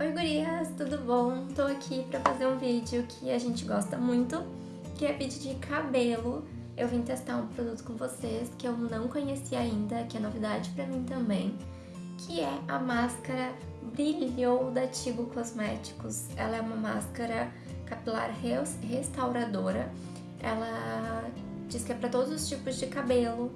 Oi gurias, tudo bom? Tô aqui pra fazer um vídeo que a gente gosta muito, que é vídeo de cabelo. Eu vim testar um produto com vocês que eu não conhecia ainda, que é novidade pra mim também, que é a máscara Brilhou da Tigo Cosméticos. Ela é uma máscara capilar restauradora. Ela diz que é pra todos os tipos de cabelo,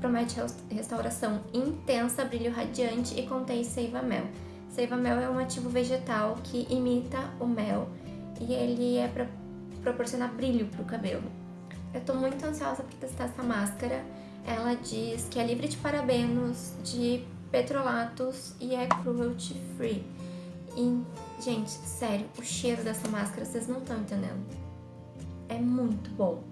promete restauração intensa, brilho radiante e contém seiva mel. Seiva mel é um ativo vegetal que imita o mel e ele é para proporcionar brilho para o cabelo. Eu tô muito ansiosa para testar essa máscara. Ela diz que é livre de parabenos, de petrolatos e é cruelty free. E, gente, sério, o cheiro dessa máscara vocês não estão entendendo. É muito bom.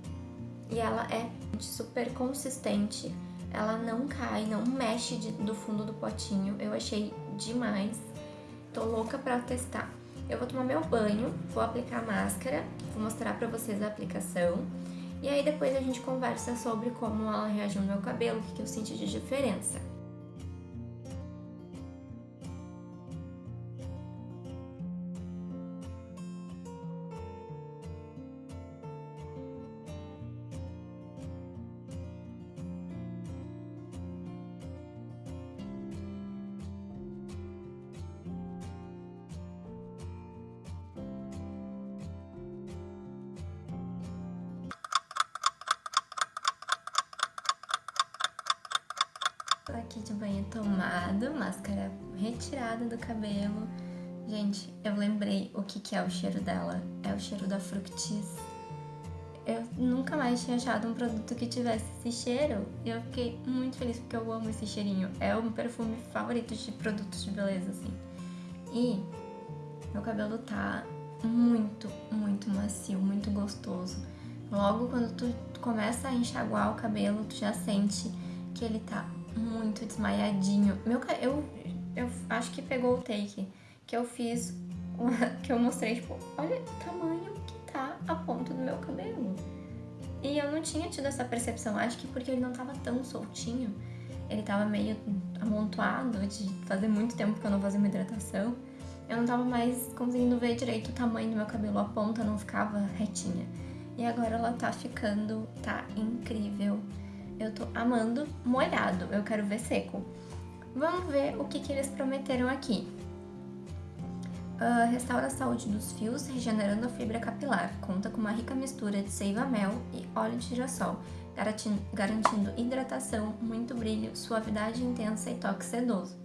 E ela é super consistente ela não cai, não mexe de, do fundo do potinho. Eu achei demais. Tô louca pra testar. Eu vou tomar meu banho, vou aplicar a máscara, vou mostrar pra vocês a aplicação. E aí depois a gente conversa sobre como ela reagiu no meu cabelo, o que, eu senti de diferença. Aqui de banho tomado, máscara retirada do cabelo. Gente, eu lembrei o que, que é o cheiro dela. É o cheiro da Fructis. Eu nunca mais tinha achado um produto que tivesse esse cheiro e eu fiquei muito feliz porque eu amo esse cheirinho. É o meu perfume favorito de produtos de beleza, assim. E meu cabelo tá muito, muito macio, muito gostoso. Logo quando tu começa a enxaguar o cabelo, tu já sente que ele tá muito desmaiadinho. Meu, eu, eu acho que pegou o take que eu fiz, que eu mostrei, tipo, olha o tamanho que tá a ponta do meu cabelo. E eu não tinha tido essa percepção, acho que porque ele não tava tão soltinho, ele tava meio amontoado de fazer muito tempo que eu não fazia uma hidratação. Eu não tava mais conseguindo ver direito o tamanho do meu cabelo, a ponta não ficava retinha. E agora ela tá ficando, tá incrível. Eu tô amando molhado, eu quero ver seco. Vamos ver o que, que eles prometeram aqui. Uh, restaura a saúde dos fios, regenerando a fibra capilar. Conta com uma rica mistura de seiva-mel e óleo de girassol, garantindo, hidratação, muito brilho, suavidade intensa e toque sedoso.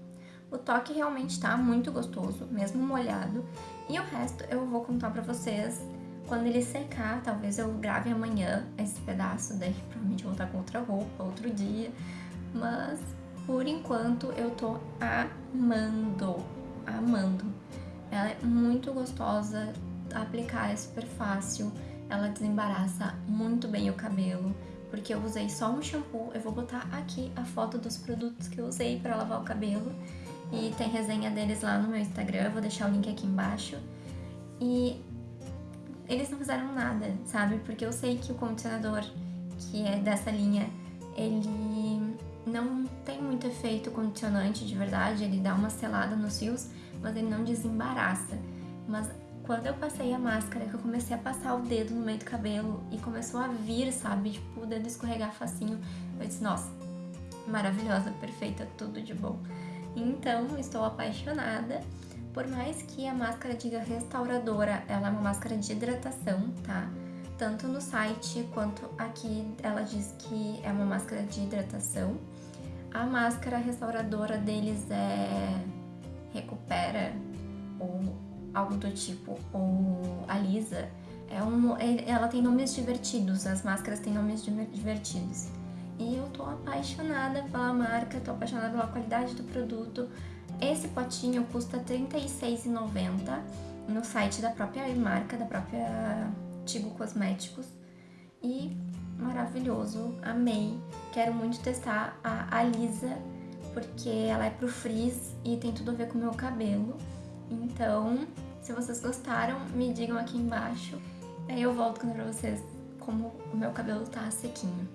O toque realmente tá muito gostoso, mesmo molhado. E o resto eu vou contar pra vocês quando ele secar, talvez eu grave amanhã esse pedaço, daí provavelmente vou estar com outra roupa, outro dia. Mas, por enquanto, eu tô amando, amando. Ela é muito gostosa, aplicar é super fácil, ela desembaraça muito bem o cabelo, porque eu usei só um shampoo. Eu vou botar aqui a foto dos produtos que eu usei para lavar o cabelo. E tem resenha deles lá no meu Instagram, eu vou deixar o link aqui embaixo. E eles não fizeram nada, sabe? Porque eu sei que o condicionador, que é dessa linha, ele não tem muito efeito condicionante de verdade, ele dá uma selada nos fios, mas ele não desembaraça. Mas quando eu passei a máscara, que eu comecei a passar o dedo no meio do cabelo e começou a vir, sabe? Tipo, o dedo escorregar facinho, eu disse, nossa, maravilhosa, perfeita, tudo de bom. Então, estou apaixonada. Por mais que a máscara diga restauradora, ela é uma máscara de hidratação, tá? Tanto no site quanto aqui ela diz que é uma máscara de hidratação. A máscara restauradora deles é recupera ou algo do tipo, ou alisa. É um, é, ela tem nomes divertidos, as máscaras têm nomes divertidos. E eu tô apaixonada pela marca, tô apaixonada pela qualidade do produto. Esse potinho custa R$36,90 no site da própria marca, da própria Tigo Cosméticos. E maravilhoso, amei. Quero muito testar a Alisa, porque ela é pro frizz e tem tudo a ver com o meu cabelo. Então, se vocês gostaram, me digam aqui embaixo. Aí eu volto pra vocês como o meu cabelo tá sequinho.